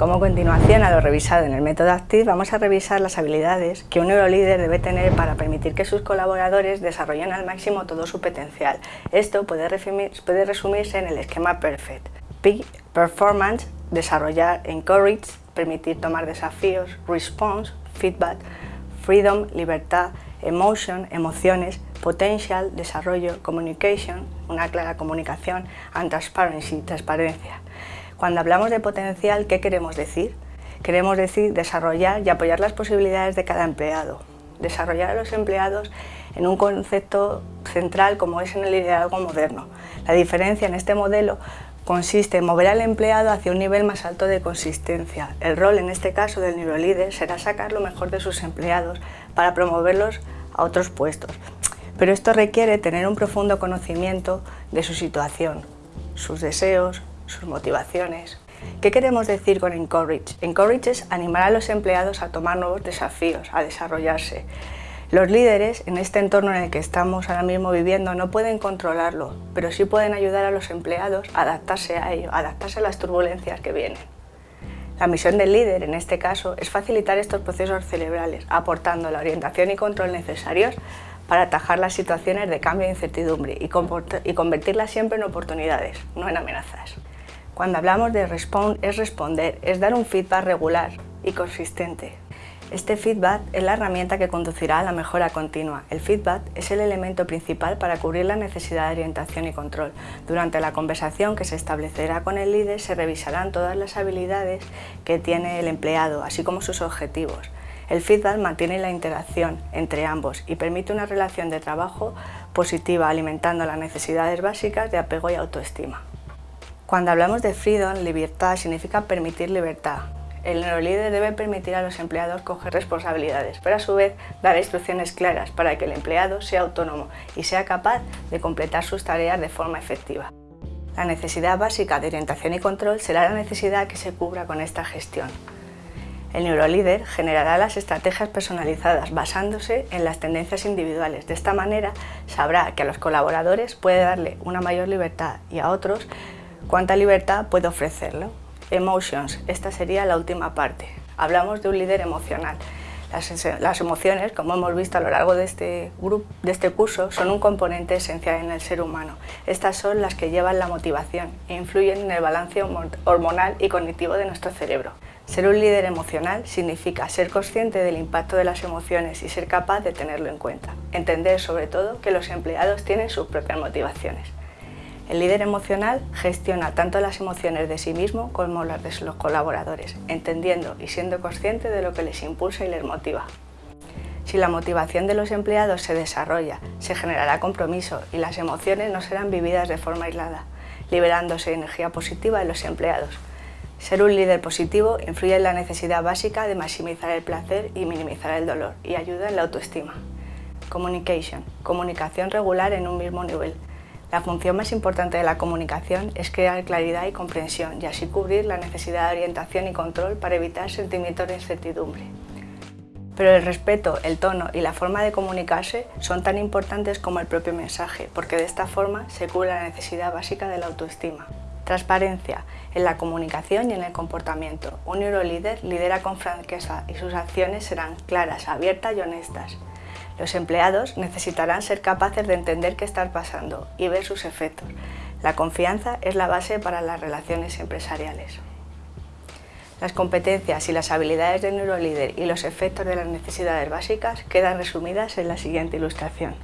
Como continuación a lo revisado en el método ACTIV, vamos a revisar las habilidades que un neurolíder debe tener para permitir que sus colaboradores desarrollen al máximo todo su potencial. Esto puede, puede resumirse en el esquema PERFECT. P, Performance, desarrollar, Encourage, permitir tomar desafíos, Response, Feedback, Freedom, libertad, Emotion, emociones, Potential, desarrollo, Communication, una clara comunicación, and Transparency, transparencia. Cuando hablamos de potencial, ¿qué queremos decir? Queremos decir desarrollar y apoyar las posibilidades de cada empleado. Desarrollar a los empleados en un concepto central como es en el liderazgo moderno. La diferencia en este modelo consiste en mover al empleado hacia un nivel más alto de consistencia. El rol en este caso del neurolíder será sacar lo mejor de sus empleados para promoverlos a otros puestos. Pero esto requiere tener un profundo conocimiento de su situación, sus deseos, sus motivaciones. ¿Qué queremos decir con encourage? Encourage es animar a los empleados a tomar nuevos desafíos, a desarrollarse. Los líderes, en este entorno en el que estamos ahora mismo viviendo, no pueden controlarlo, pero sí pueden ayudar a los empleados a adaptarse a ello, a adaptarse a las turbulencias que vienen. La misión del líder, en este caso, es facilitar estos procesos cerebrales, aportando la orientación y control necesarios para atajar las situaciones de cambio e incertidumbre y, convertirlas siempre en oportunidades, no en amenazas. Cuando hablamos de respond, es responder, es dar un feedback regular y consistente. Este feedback es la herramienta que conducirá a la mejora continua. El feedback es el elemento principal para cubrir la necesidad de orientación y control. Durante la conversación que se establecerá con el líder se revisarán todas las habilidades que tiene el empleado, así como sus objetivos. El feedback mantiene la interacción entre ambos y permite una relación de trabajo positiva, alimentando las necesidades básicas de apego y autoestima. Cuando hablamos de freedom, libertad, significa permitir libertad. El neurolíder debe permitir a los empleados coger responsabilidades, pero a su vez dar instrucciones claras para que el empleado sea autónomo y sea capaz de completar sus tareas de forma efectiva. La necesidad básica de orientación y control será la necesidad que se cubra con esta gestión. El neurolíder generará las estrategias personalizadas basándose en las tendencias individuales. De esta manera sabrá que a los colaboradores puede darle una mayor libertad y a otros ¿Cuánta libertad puede ofrecerlo? Emotions, esta sería la última parte. Hablamos de un líder emocional. Las, emociones, como hemos visto a lo largo de este, grupo, de este curso, son un componente esencial en el ser humano. Estas son las que llevan la motivación e influyen en el balance hormonal y cognitivo de nuestro cerebro. Ser un líder emocional significa ser consciente del impacto de las emociones y ser capaz de tenerlo en cuenta. Entender sobre todo que los empleados tienen sus propias motivaciones. El líder emocional gestiona tanto las emociones de sí mismo como las de los colaboradores, entendiendo y siendo consciente de lo que les impulsa y les motiva. Si la motivación de los empleados se desarrolla, se generará compromiso y las emociones no serán vividas de forma aislada, liberándose energía positiva en los empleados. Ser un líder positivo influye en la necesidad básica de maximizar el placer y minimizar el dolor y ayuda en la autoestima. Communication, comunicación regular en un mismo nivel, la función más importante de la comunicación es crear claridad y comprensión y así cubrir la necesidad de orientación y control para evitar sentimientos de incertidumbre. Pero el respeto, el tono y la forma de comunicarse son tan importantes como el propio mensaje, porque de esta forma se cubre la necesidad básica de la autoestima. Transparencia en la comunicación y en el comportamiento. Un neurolíder lidera con franqueza y sus acciones serán claras, abiertas y honestas. Los empleados necesitarán ser capaces de entender qué está pasando y ver sus efectos. La confianza es la base para las relaciones empresariales. Las competencias y las habilidades del neurolíder y los efectos de las necesidades básicas quedan resumidas en la siguiente ilustración.